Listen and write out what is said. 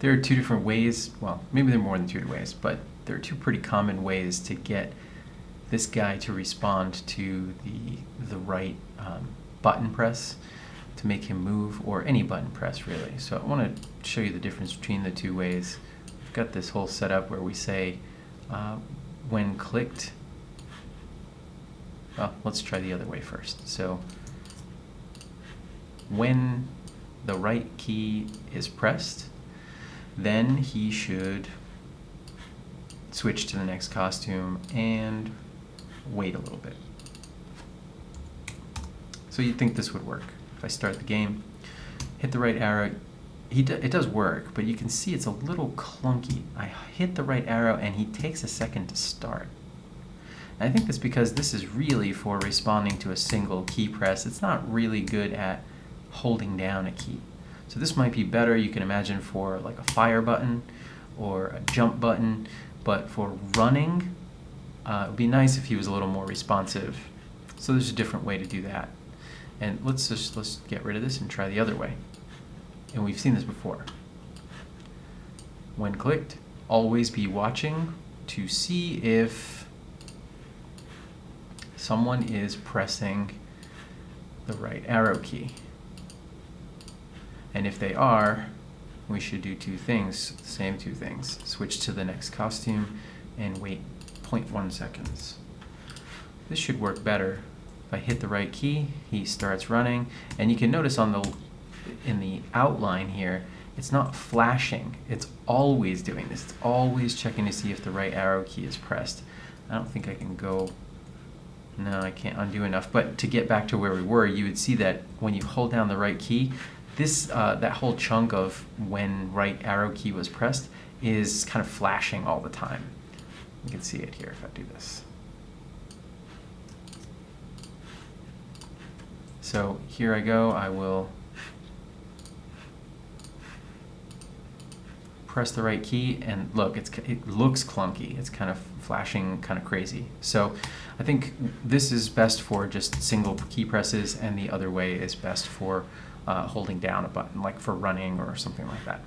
There are two different ways, well, maybe there are more than two ways, but there are two pretty common ways to get this guy to respond to the, the right um, button press to make him move, or any button press really. So I want to show you the difference between the two ways. We've got this whole setup where we say, uh, when clicked, well, let's try the other way first. So when the right key is pressed, then he should switch to the next costume and wait a little bit. So you'd think this would work. If I start the game, hit the right arrow, he do, it does work, but you can see it's a little clunky. I hit the right arrow and he takes a second to start. And I think that's because this is really for responding to a single key press. It's not really good at holding down a key. So this might be better, you can imagine, for like a fire button or a jump button, but for running, uh, it would be nice if he was a little more responsive. So there's a different way to do that. And let's just let's get rid of this and try the other way. And we've seen this before. When clicked, always be watching to see if someone is pressing the right arrow key. And if they are, we should do two things, same two things. Switch to the next costume and wait 0.1 seconds. This should work better. If I hit the right key, he starts running, and you can notice on the in the outline here, it's not flashing. It's always doing this. It's always checking to see if the right arrow key is pressed. I don't think I can go, no, I can't undo enough. But to get back to where we were, you would see that when you hold down the right key, this uh, that whole chunk of when right arrow key was pressed is kind of flashing all the time. You can see it here if I do this. So here I go, I will press the right key and look, it's, it looks clunky. It's kind of flashing kind of crazy. So I think this is best for just single key presses and the other way is best for uh, holding down a button, like for running or something like that.